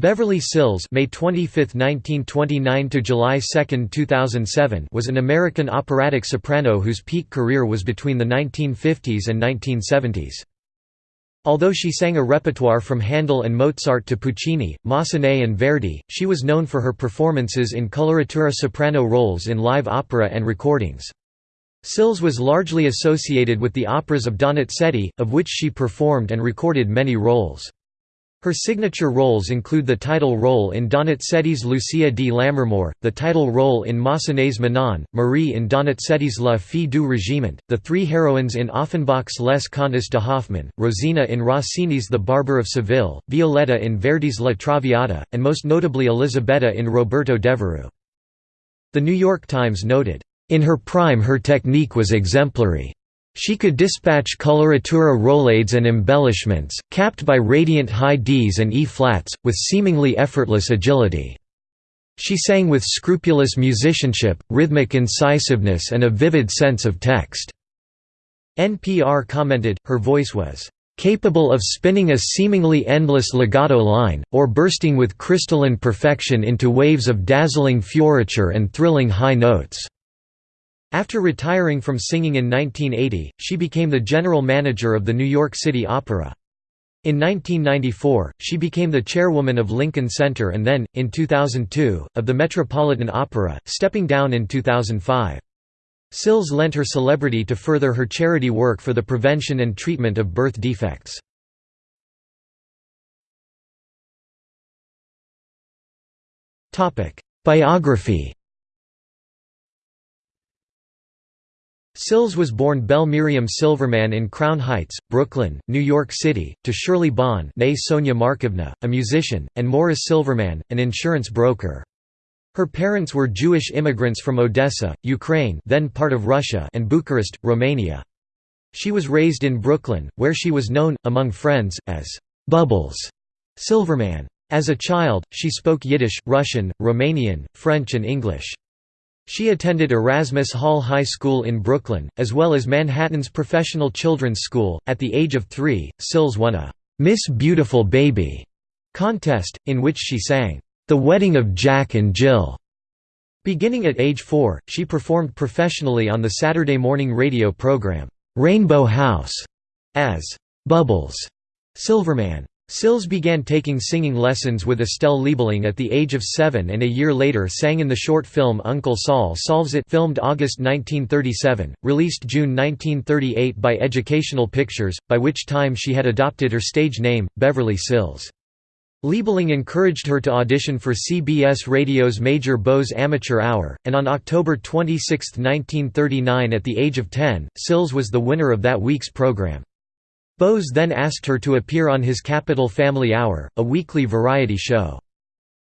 Beverly Sills May 25, 1929 to July 2, 2007 was an American operatic soprano whose peak career was between the 1950s and 1970s. Although she sang a repertoire from Handel and Mozart to Puccini, Massenet and Verdi, she was known for her performances in coloratura soprano roles in live opera and recordings. Sills was largely associated with the operas of Donizetti, of which she performed and recorded many roles. Her signature roles include the title role in Donizetti's Lucia di Lammermoor, the title role in Massenet's Manon, Marie in Donizetti's La Fille du Régiment, the three heroines in Offenbach's Les Contes de Hoffmann, Rosina in Rossini's The Barber of Seville, Violetta in Verdi's La Traviata, and most notably Elisabetta in Roberto Devereux. The New York Times noted, "...in her prime her technique was exemplary." She could dispatch coloratura roulades and embellishments, capped by radiant high Ds and E-flats, with seemingly effortless agility. She sang with scrupulous musicianship, rhythmic incisiveness and a vivid sense of text. NPR commented, her voice was capable of spinning a seemingly endless legato line, or bursting with crystalline perfection into waves of dazzling fioriture and thrilling high notes. After retiring from singing in 1980, she became the general manager of the New York City Opera. In 1994, she became the chairwoman of Lincoln Center and then, in 2002, of the Metropolitan Opera, stepping down in 2005. Sills lent her celebrity to further her charity work for the prevention and treatment of birth defects. Biography Sills was born Belle Miriam Silverman in Crown Heights, Brooklyn, New York City, to Shirley Bahn Sonia Markovna, a musician, and Morris Silverman, an insurance broker. Her parents were Jewish immigrants from Odessa, Ukraine then part of Russia and Bucharest, Romania. She was raised in Brooklyn, where she was known, among friends, as «Bubbles» Silverman. As a child, she spoke Yiddish, Russian, Romanian, French and English. She attended Erasmus Hall High School in Brooklyn, as well as Manhattan's Professional Children's School. At the age of three, Sills won a Miss Beautiful Baby contest, in which she sang, The Wedding of Jack and Jill. Beginning at age four, she performed professionally on the Saturday morning radio program, Rainbow House, as Bubbles Silverman. Sills began taking singing lessons with Estelle Liebling at the age of seven and a year later sang in the short film Uncle Saul Solves It filmed August 1937, released June 1938 by Educational Pictures, by which time she had adopted her stage name, Beverly Sills. Liebling encouraged her to audition for CBS Radio's Major Bowes Amateur Hour, and on October 26, 1939 at the age of 10, Sills was the winner of that week's program. Bowes then asked her to appear on his Capitol Family Hour, a weekly variety show.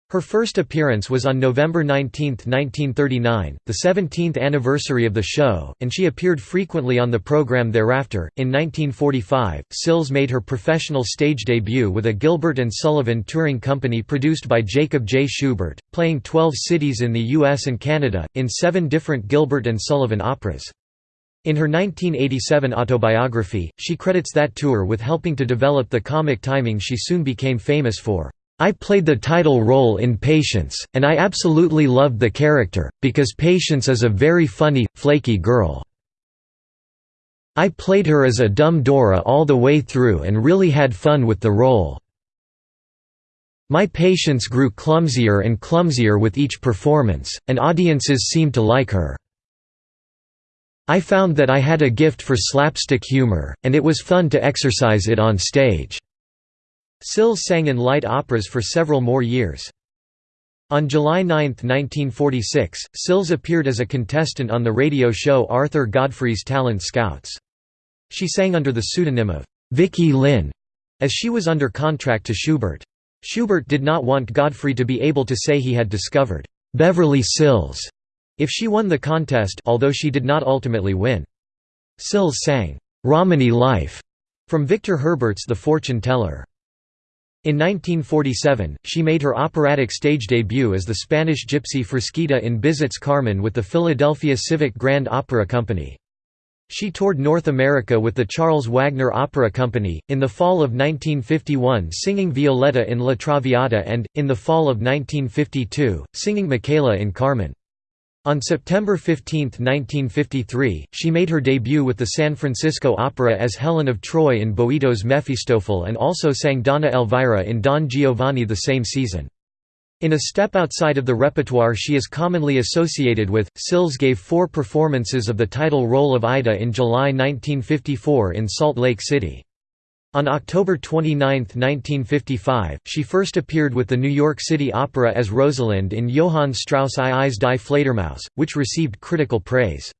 Her first appearance was on November 19, 1939, the 17th anniversary of the show, and she appeared frequently on the program thereafter. In 1945, Sills made her professional stage debut with a Gilbert and Sullivan touring company produced by Jacob J. Shubert, playing 12 cities in the US and Canada, in seven different Gilbert and Sullivan operas. In her 1987 autobiography, she credits that tour with helping to develop the comic timing she soon became famous for. I played the title role in Patience, and I absolutely loved the character, because Patience is a very funny, flaky girl. I played her as a dumb Dora all the way through and really had fun with the role. My patience grew clumsier and clumsier with each performance, and audiences seemed to like her. I found that I had a gift for slapstick humor, and it was fun to exercise it on stage." Sills sang in light operas for several more years. On July 9, 1946, Sills appeared as a contestant on the radio show Arthur Godfrey's Talent Scouts. She sang under the pseudonym of Vicky Lynn, as she was under contract to Shubert. Shubert did not want Godfrey to be able to say he had discovered Beverly Sills if she won the contest although she did not ultimately win. Sills sang, "'Romany Life' from Victor Herbert's The Fortune Teller. In 1947, she made her operatic stage debut as the Spanish gypsy Frasquita in Bizet's Carmen with the Philadelphia Civic Grand Opera Company. She toured North America with the Charles Wagner Opera Company, in the fall of 1951 singing Violetta in La Traviata and, in the fall of 1952, singing Micaëla in Carmen. On September 15, 1953, she made her debut with the San Francisco Opera as Helen of Troy in Boito's Mephistopheles and also sang Donna Elvira in Don Giovanni the same season. In a step outside of the repertoire she is commonly associated with, Sills gave four performances of the title role of Aida in July 1954 in Salt Lake City. On October 29, 1955, she first appeared with the New York City Opera as Rosalind in Johann Strauss II's die Fledermaus, which received critical praise.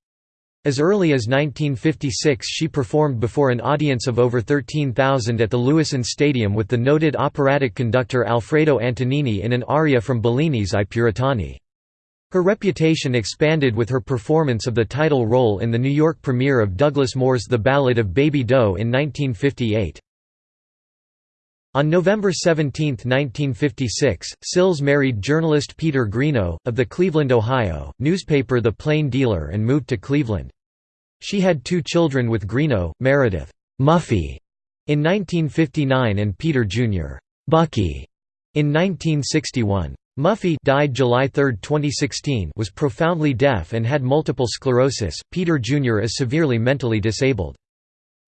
As early as 1956 she performed before an audience of over 13,000 at the Lewisohn Stadium with the noted operatic conductor Alfredo Antonini in an aria from Bellini's I Puritani. Her reputation expanded with her performance of the title role in the New York premiere of Douglas Moore's The Ballad of Baby Doe in 1958. On November 17, 1956, Sills married journalist Peter Greenough, of the Cleveland, Ohio, newspaper The Plain Dealer and moved to Cleveland. She had two children with Greenough, Meredith Muffy, in 1959 and Peter Jr. Bucky, in 1961. Muffy died July 3, 2016 was profoundly deaf and had multiple sclerosis, Peter Jr. is severely mentally disabled.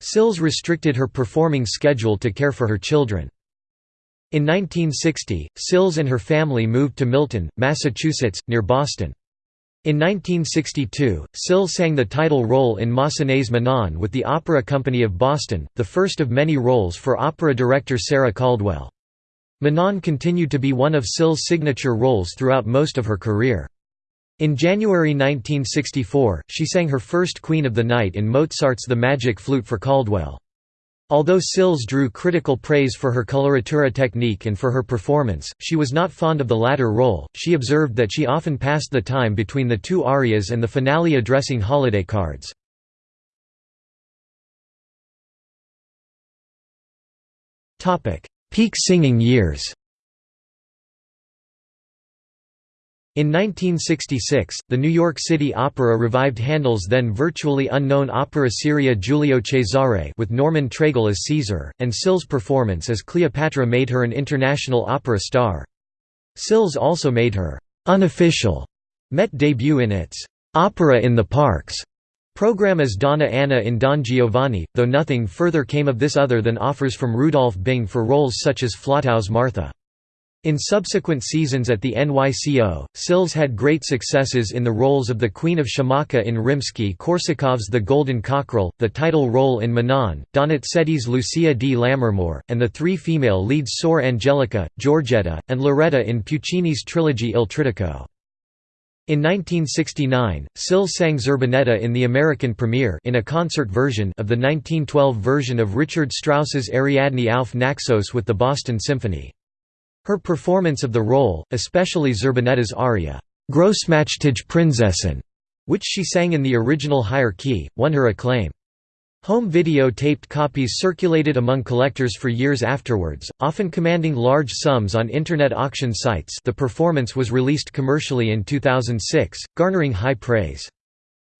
Sills restricted her performing schedule to care for her children. In 1960, Sills and her family moved to Milton, Massachusetts, near Boston. In 1962, Sills sang the title role in Massenet's Manon with the Opera Company of Boston, the first of many roles for opera director Sarah Caldwell. Manon continued to be one of Sills' signature roles throughout most of her career. In January 1964, she sang her first Queen of the Night in Mozart's The Magic Flute for Caldwell. Although Sills drew critical praise for her coloratura technique and for her performance, she was not fond of the latter role. She observed that she often passed the time between the two arias and the finale addressing holiday cards. Topic: Peak singing years In 1966, the New York City Opera revived Handel's then virtually unknown opera seria Giulio Cesare with Norman Treigle as Caesar, and Sills' performance as Cleopatra made her an international opera star. Sills also made her «unofficial» Met debut in its «Opera in the Parks» Program as Donna Anna in Don Giovanni, though nothing further came of this other than offers from Rudolf Bing for roles such as Flotow's Martha. In subsequent seasons at the NYCO, Sills had great successes in the roles of the Queen of Shamakha in Rimsky-Korsakov's The Golden Cockerel, the title role in Manon, Donizetti's Lucia di Lammermoor, and the three female leads Suor Angelica, Giorgetta, and Lauretta in Puccini's trilogy Il Trittico. In 1969, Sills sang Zerbinetta in the American premiere in a concert version of the 1912 version of Richard Strauss's Ariadne auf Naxos with the Boston Symphony. Her performance of the role, especially Zerbinetta's aria, Grossmachtige Prinzessin, which she sang in the original higher key, won her acclaim. Home video taped copies circulated among collectors for years afterwards, often commanding large sums on Internet auction sites the performance was released commercially in 2006, garnering high praise.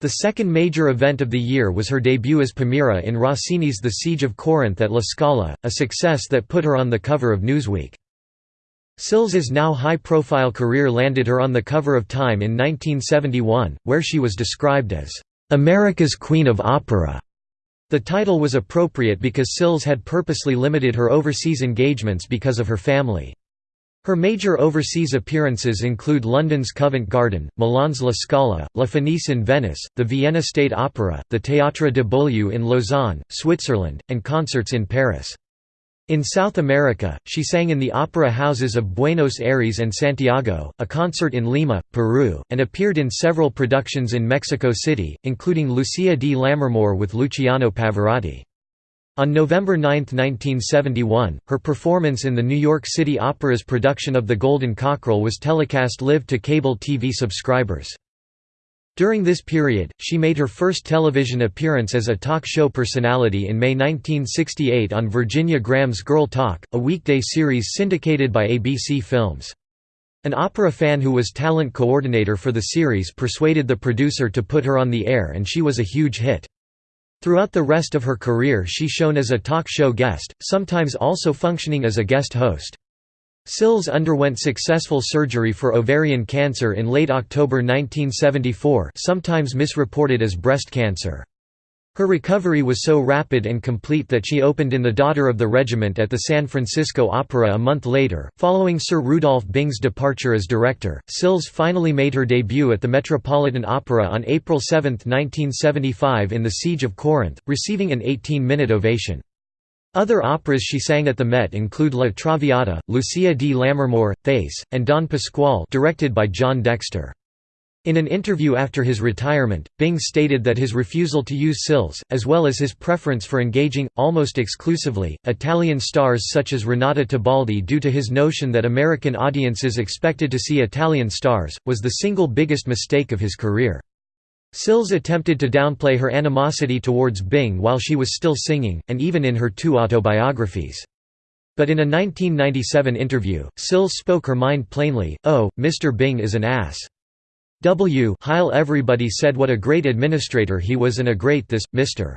The second major event of the year was her debut as Palmira in Rossini's The Siege of Corinth at La Scala, a success that put her on the cover of Newsweek. Sills's now high-profile career landed her on the cover of Time in 1971, where she was described as, "...America's Queen of Opera." The title was appropriate because Sills had purposely limited her overseas engagements because of her family. Her major overseas appearances include London's Covent Garden, Milan's La Scala, La Fenice in Venice, the Vienna State Opera, the Théâtre de Beaulieu in Lausanne, Switzerland, and concerts in Paris. In South America, she sang in the opera houses of Buenos Aires and Santiago, a concert in Lima, Peru, and appeared in several productions in Mexico City, including Lucia di Lammermoor with Luciano Pavarotti. On November 9, 1971, her performance in the New York City Opera's production of The Golden Cockerel was telecast live to cable TV subscribers. During this period, she made her first television appearance as a talk show personality in May 1968 on Virginia Graham's Girl Talk, a weekday series syndicated by ABC Films. An opera fan who was talent coordinator for the series persuaded the producer to put her on the air and she was a huge hit. Throughout the rest of her career she shone as a talk show guest, sometimes also functioning as a guest host. Sills underwent successful surgery for ovarian cancer in late October 1974 sometimes misreported as breast cancer. Her recovery was so rapid and complete that she opened in The Daughter of the Regiment at the San Francisco Opera a month later. Following Sir Rudolf Bing's departure as director, Sills finally made her debut at the Metropolitan Opera on April 7, 1975 in The Siege of Corinth, receiving an 18-minute ovation. Other operas she sang at the Met include La Traviata, Lucia di Lammermoor, Thais, and Don Pasquale directed by John Dexter. In an interview after his retirement, Bing stated that his refusal to use Sills, as well as his preference for engaging, almost exclusively, Italian stars such as Renata Tebaldi due to his notion that American audiences expected to see Italian stars, was the single biggest mistake of his career. Sills attempted to downplay her animosity towards Bing while she was still singing, and even in her two autobiographies. But in a 1997 interview, Sills spoke her mind plainly, oh, Mr. Bing is an ass. W Heil everybody said what a great administrator he was and a great this, Mr.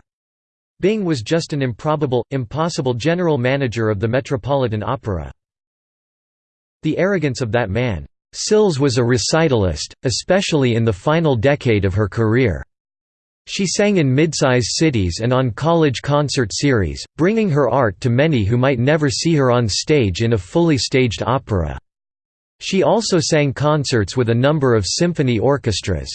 Bing was just an improbable, impossible general manager of the Metropolitan Opera. The arrogance of that man. Sills was a recitalist, especially in the final decade of her career. She sang in midsize cities and on college concert series, bringing her art to many who might never see her on stage in a fully staged opera. She also sang concerts with a number of symphony orchestras.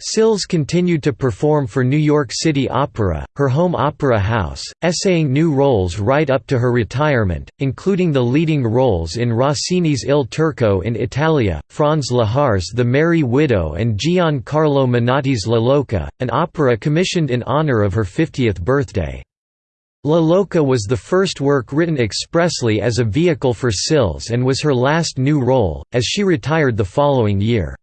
Sills continued to perform for New York City Opera, her home opera house, essaying new roles right up to her retirement, including the leading roles in Rossini's Il Turco in Italia, Franz Lehar's The Merry Widow and Giancarlo Menotti's La Loca, an opera commissioned in honor of her 50th birthday. La Loca was the first work written expressly as a vehicle for Sills and was her last new role, as she retired the following year.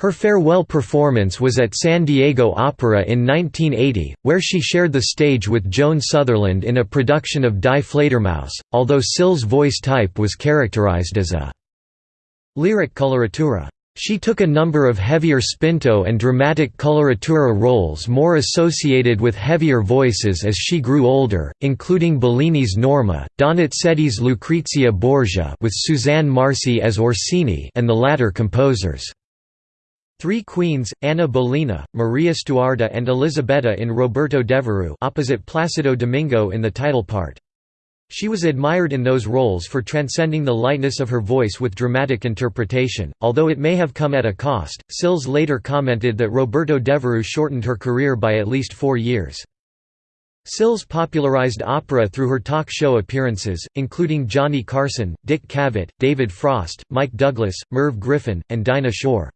Her farewell performance was at San Diego Opera in 1980, where she shared the stage with Joan Sutherland in a production of Die Fledermaus, although Sills' voice type was characterized as a lyric coloratura. She took a number of heavier spinto and dramatic coloratura roles more associated with heavier voices as she grew older, including Bellini's Norma, Donizetti's Lucrezia Borgia with Suzanne Marsee as Orsini and the latter composers. Three queens, Anna Bolena, Maria Stuarda and Elisabetta in Roberto Devereux opposite Placido Domingo in the title part. She was admired in those roles for transcending the lightness of her voice with dramatic interpretation, although it may have come at a cost. Sills later commented that Roberto Devereux shortened her career by at least four years. Sills popularized opera through her talk show appearances, including Johnny Carson, Dick Cavett, David Frost, Mike Douglas, Merv Griffin, and Dinah Shore.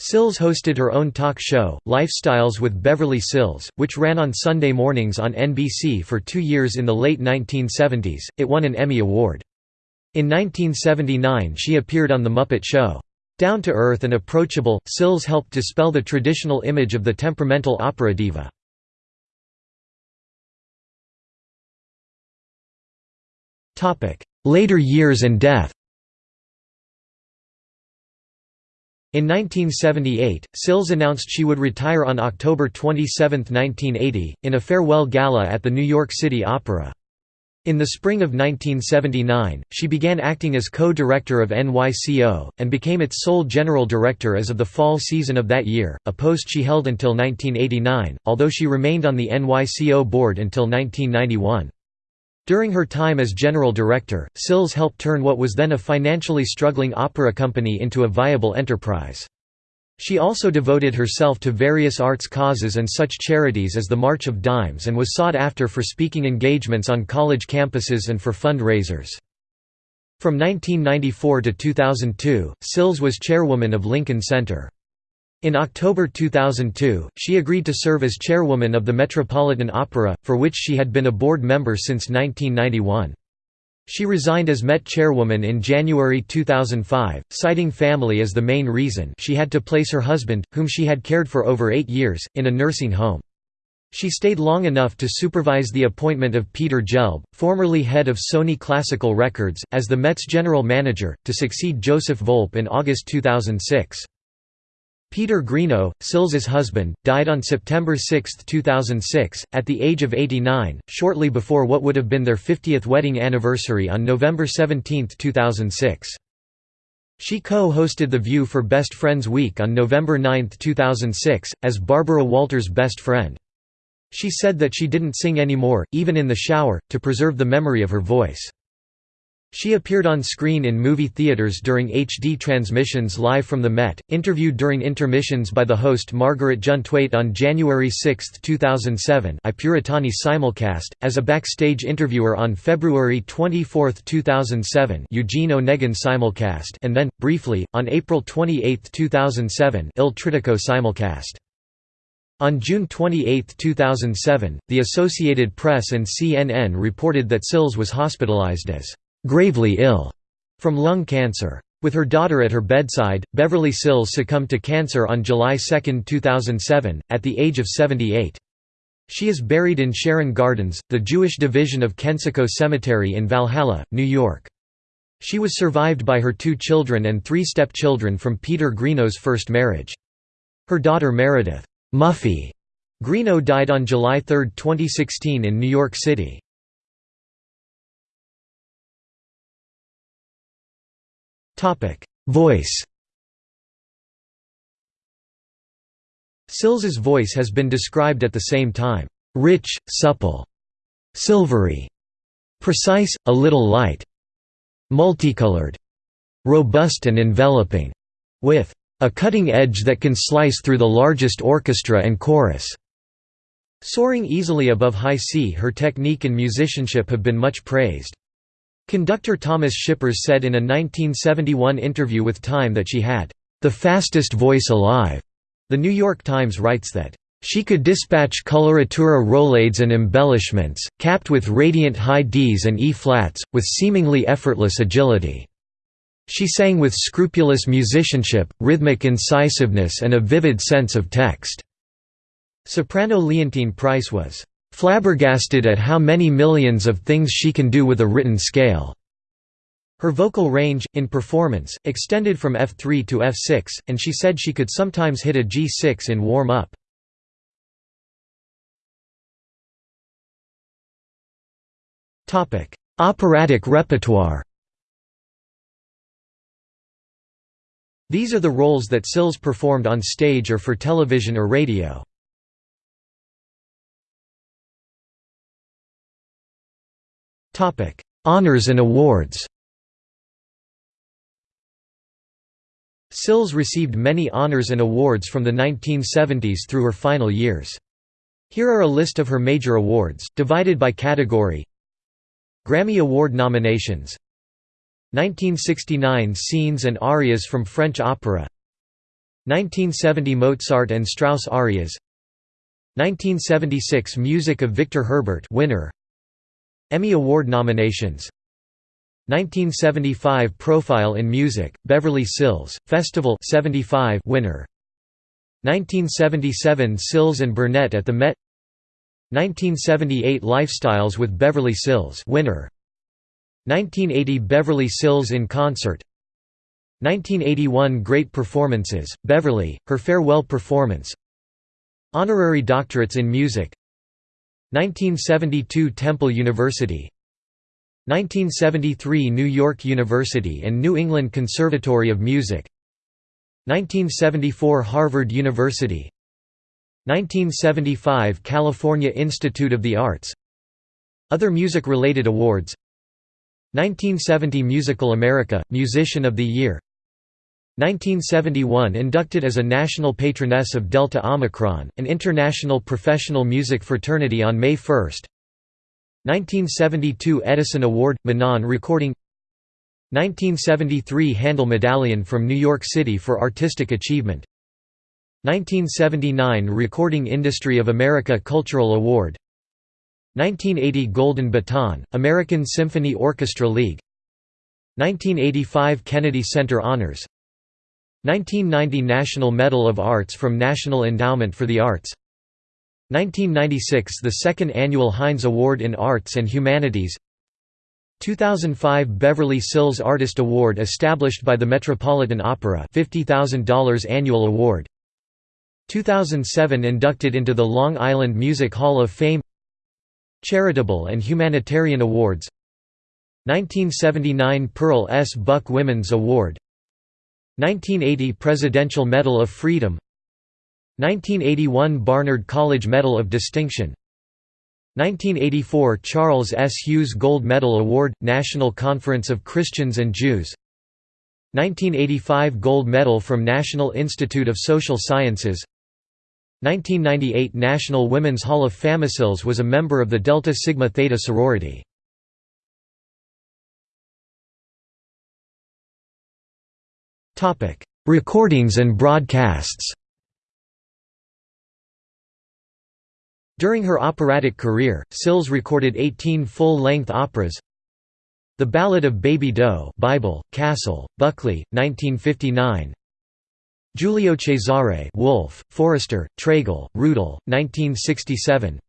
Sills hosted her own talk show, Lifestyles with Beverly Sills, which ran on Sunday mornings on NBC for two years in the late 1970s. It won an Emmy Award. In 1979 she appeared on The Muppet Show. Down to earth and approachable, Sills helped dispel the traditional image of the temperamental opera diva. Later years and death In 1978, Sills announced she would retire on October 27, 1980, in a farewell gala at the New York City Opera. In the spring of 1979, she began acting as co-director of NYCO, and became its sole general director as of the fall season of that year, a post she held until 1989, although she remained on the NYCO board until 1991. During her time as general director, Sills helped turn what was then a financially struggling opera company into a viable enterprise. She also devoted herself to various arts causes and such charities as the March of Dimes and was sought after for speaking engagements on college campuses and for fundraisers. From 1994 to 2002, Sills was chairwoman of Lincoln Center. In October 2002, she agreed to serve as chairwoman of the Metropolitan Opera, for which she had been a board member since 1991. She resigned as Met chairwoman in January 2005, citing family as the main reason she had to place her husband, whom she had cared for over eight years, in a nursing home. She stayed long enough to supervise the appointment of Peter Gelb, formerly head of Sony Classical Records, as the Met's general manager, to succeed Joseph Volpe in August 2006. Peter Greenough, Sills's husband, died on September 6, 2006, at the age of 89, shortly before what would have been their 50th wedding anniversary on November 17, 2006. She co-hosted The View for Best Friends Week on November 9, 2006, as Barbara Walters' best friend. She said that she didn't sing anymore, even in the shower, to preserve the memory of her voice. She appeared on screen in movie theaters during HD transmissions live from the Met, interviewed during intermissions by the host Margaret Juntwait on January 6, 2007 I Puritani simulcast, as a backstage interviewer on February 24, 2007 Eugene Onegin simulcast and then, briefly, on April 28, 2007 Il Trittico simulcast. On June 28, 2007, the Associated Press and CNN reported that Sills was hospitalized as gravely ill from lung cancer. With her daughter at her bedside, Beverly Sills succumbed to cancer on July 2, 2007, at the age of 78. She is buried in Sharon Gardens, the Jewish division of Kensico Cemetery in Valhalla, New York. She was survived by her two children and three stepchildren from Peter Greenough's first marriage. Her daughter Meredith Muffy Greenough died on July 3, 2016 in New York City. Topic: Voice. Sills's voice has been described at the same time, rich, supple, silvery, precise, a little light, multicolored, robust and enveloping, with a cutting edge that can slice through the largest orchestra and chorus. Soaring easily above high C her technique and musicianship have been much praised. Conductor Thomas Schippers said in a 1971 interview with Time that she had the fastest voice alive. The New York Times writes that she could dispatch coloratura roulades and embellishments, capped with radiant high Ds and E-flats, with seemingly effortless agility. She sang with scrupulous musicianship, rhythmic incisiveness and a vivid sense of text. Soprano Leontyne Price was flabbergasted at how many millions of things she can do with a written scale. Her vocal range, in performance, extended from F3 to F6, and she said she could sometimes hit a G6 in warm-up. Operatic repertoire These are the roles that Sills performed on stage or for television or radio. Honours and awards. Sills received many honors and awards from the 1970s through her final years. Here are a list of her major awards, divided by category. Grammy Award nominations. 1969 Scenes and Arias from French Opera. 1970 Mozart and Strauss Arias. 1976 Music of Victor Herbert winner Emmy Award nominations. 1975 Profile in Music, Beverly Sills, Festival 75 winner. 1977 Sills and Burnett at the Met. 1978 Lifestyles with Beverly Sills winner. 1980 Beverly Sills in Concert. 1981 Great Performances, Beverly, her farewell performance. Honorary doctorates in music 1972 Temple University 1973 New York University and New England Conservatory of Music 1974 Harvard University 1975 California Institute of the Arts Other music-related awards 1970 Musical America, Musician of the Year 1971 inducted as a national patroness of Delta Omicron, an international professional music fraternity on May 1 1972 Edison Award – Manon Recording. 1973 Handel Medallion from New York City for Artistic Achievement. 1979 Recording Industry of America Cultural Award. 1980 Golden Baton, American Symphony Orchestra League. 1985 Kennedy Center Honors 1990 National Medal of Arts from National Endowment for the Arts. 1996 – The second annual Heinz Award in Arts and Humanities. 2005 Beverly Sills Artist Award established by the Metropolitan Opera $50,000 annual award. 2007 inducted into the Long Island Music Hall of Fame. Charitable and Humanitarian Awards. 1979 Pearl S. Buck Women's Award 1980 Presidential Medal of Freedom 1981 Barnard College Medal of Distinction 1984 Charles S. Hughes Gold Medal Award – National Conference of Christians and Jews 1985 Gold Medal from National Institute of Social Sciences 1998 National Women's Hall of Famicils was a member of the Delta Sigma Theta sorority. Recordings and broadcasts. During her operatic career, Sills recorded 18 full-length operas. The Ballad of Baby Doe Bible, Cassel, Buckley, 1959 Giulio Cesare Wolff, Forrester, Treigle, Rudel, 1967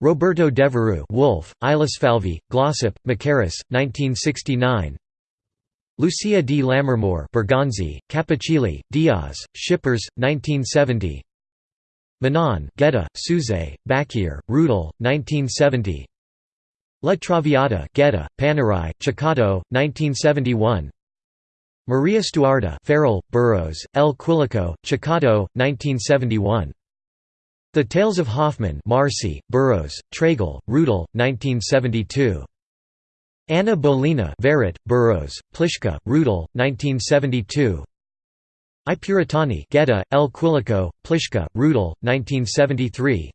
Roberto Devereux Wolff, Ilosfalvy, Glossop, Mackerras, 1969 Lucia di Lammermoor Bergonzi, Cappuccilli, Diaz, Schippers, 1970 Manon Gedda, Souzay, Bacquier, Rudel, 1970 La Traviata Gedda, Panerai, Ceccato, 1971 Maria Stuarda Farrell, Burrows, L. Quilico, Ceccato, 1971. The Tales of Hoffman Marsee, Burrows, Treigle, Rudel, 1972. Anna Bolena Verrett, Burrows, Plishka, Rudel, 1972. I Puritani Gedda, L. Quilico, Plishka, Rudel, 1973.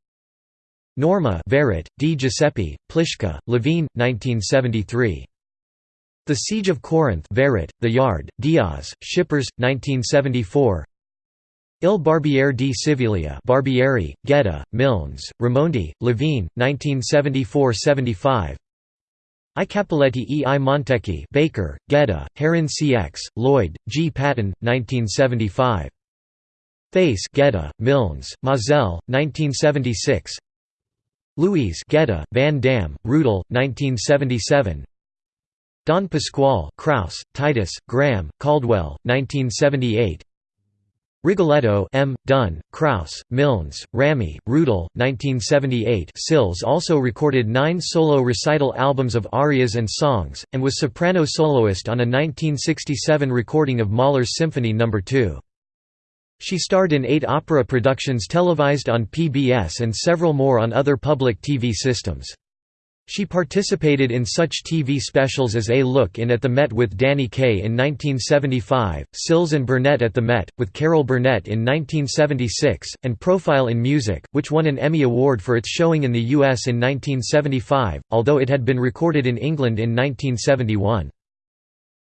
Norma Verrett, Di Giuseppe, Plishka, Levine, 1973. The Siege of Corinth Verrett, Theyard, Diaz, Schippers, 1974 Il Barbiere di Siviglia Barbieri, Gedda, Milnes, Raimondi, Levine, 1974–75 I Cappelletti e. I. Montecchi Baker, Gedda, Herincx, Lloyd, G. Patton, 1975. Thais Gedda, Milnes, Maazel, 1976 Louise Gedda, Van Dam, Rudel, 1977 Don Pasquale Kraus, Titus, Graham, Caldwell, 1978 Rigoletto M. Dunn, Kraus, Milnes, Ramey, Rudel, 1978 Sills also recorded nine solo recital albums of arias and songs, and was soprano soloist on a 1967 recording of Mahler's Symphony No. 2. She starred in eight opera productions televised on PBS and several more on other public TV systems. She participated in such TV specials as A Look In at the Met with Danny Kaye in 1975, Sills and Burnett at the Met, with Carol Burnett in 1976, and Profile in Music, which won an Emmy Award for its showing in the US in 1975, although it had been recorded in England in 1971.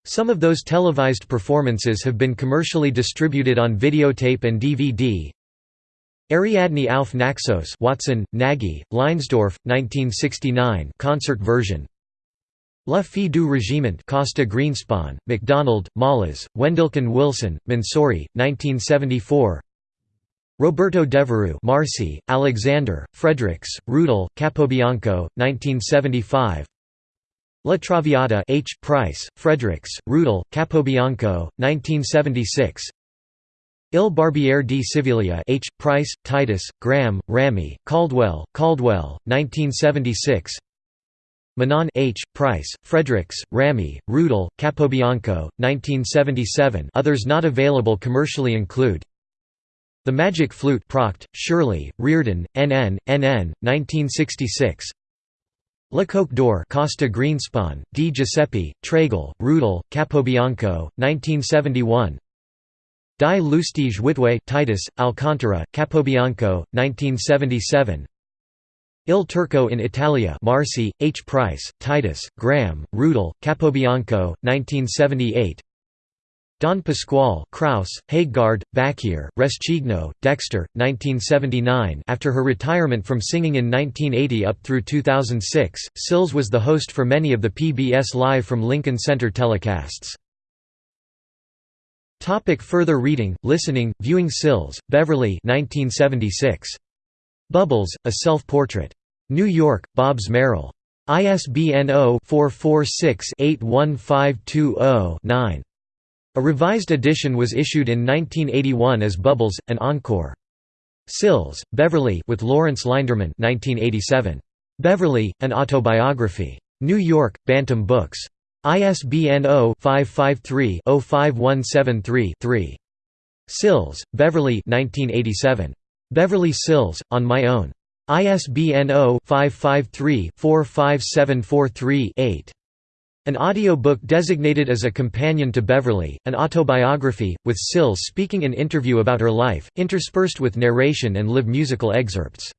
Some of those televised performances have been commercially distributed on videotape and DVD, Ariadne auf Naxos Watson, Nagy, Leinsdorf, 1969 concert version. La Fille du Régiment Costa Greenspan, MacDonald, Malas, Wendelken Wilson, Mansouri, 1974 Roberto Devereux Marsee, Alexander, Fredericks, Rudel, Capobianco, 1975 La Traviata H. Price, Fredericks, Rudel, Capobianco, 1976 Il Barbiere di Siviglia H. Price, Titus, Graham, Ramey, Caldwell, Caldwell, 1976 Manon H. Price, Fredericks, Ramey, Rudel, Capobianco, 1977 Others not available commercially include The Magic Flute Proct, Shirley, Reardon, NN, NN, 1966 Le Coq d'Or Costa Greenspan, Di Giuseppe, Treigle, Rudel, Capobianco, 1971 Die Lustige Witwe Titus, Alcantara, Capobianco, 1977 Il Turco in Italia Marsee, H. Price, Titus, Graham, Rudel, Capobianco, 1978 Don Pasquale Kraus, Hagegard, Bacquier, Rescigno, Dexter, 1979 After her retirement from singing in 1980 up through 2006, Sills was the host for many of the PBS Live from Lincoln Center telecasts. Topic further reading, listening, viewing Sills, Beverly 1976. Bubbles, A Self-Portrait. New York, Bobbs Merrill. ISBN 0-446-81520-9. A revised edition was issued in 1981 as Bubbles, an encore. Sills, Beverly with Lawrence Linderman 1987. Beverly, An Autobiography. New York, Bantam Books. ISBN 0-553-05173-3. Sills, Beverly 1987. Beverly Sills, On My Own. ISBN 0-553-45743-8. An audiobook designated as a companion to Beverly, an autobiography, with Sills speaking in interview about her life, interspersed with narration and live musical excerpts.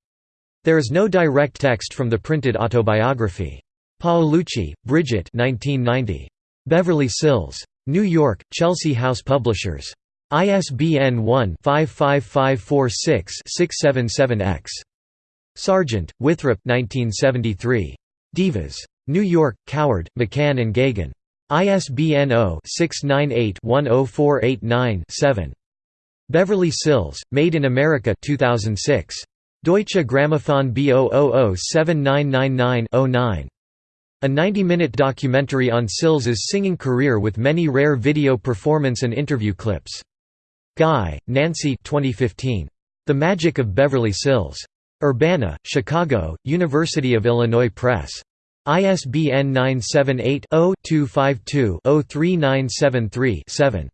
There is no direct text from the printed autobiography. Paolucci, Bridget 1990. Beverly Sills. New York, Chelsea House Publishers. ISBN 1-55546-677-X. Sargeant, Winthrop 1973. Divas. New York, Coward, McCann and Geoghegan. ISBN 0-698-10489-7. Beverly Sills, Made in America 2006. Deutsche Grammophon B0007999-09. A 90-minute documentary on Sills's singing career with many rare video performance and interview clips. Guy, Nancy 2015. The Magic of Beverly Sills. Urbana, Chicago, University of Illinois Press. ISBN 978 0 252 03973 7.